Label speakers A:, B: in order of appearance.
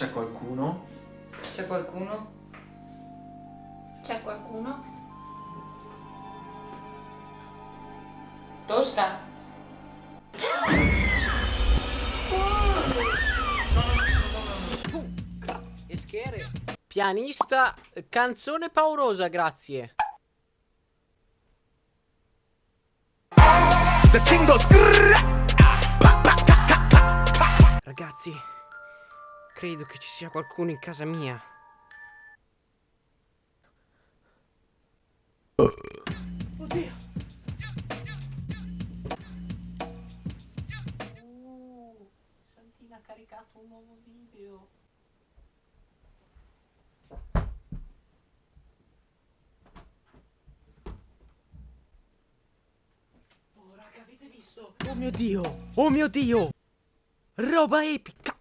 A: C'è qualcuno?
B: C'è qualcuno?
C: C'è qualcuno?
B: Tosca?
D: Schere. Pianista, canzone paurosa, grazie.
E: Grrrr.
D: Ragazzi, credo che ci sia qualcuno in casa mia. Oddio. Uh, Santina ha caricato un nuovo video. Oh raga, avete visto? Oh mio dio! Oh mio dio! Roba epica!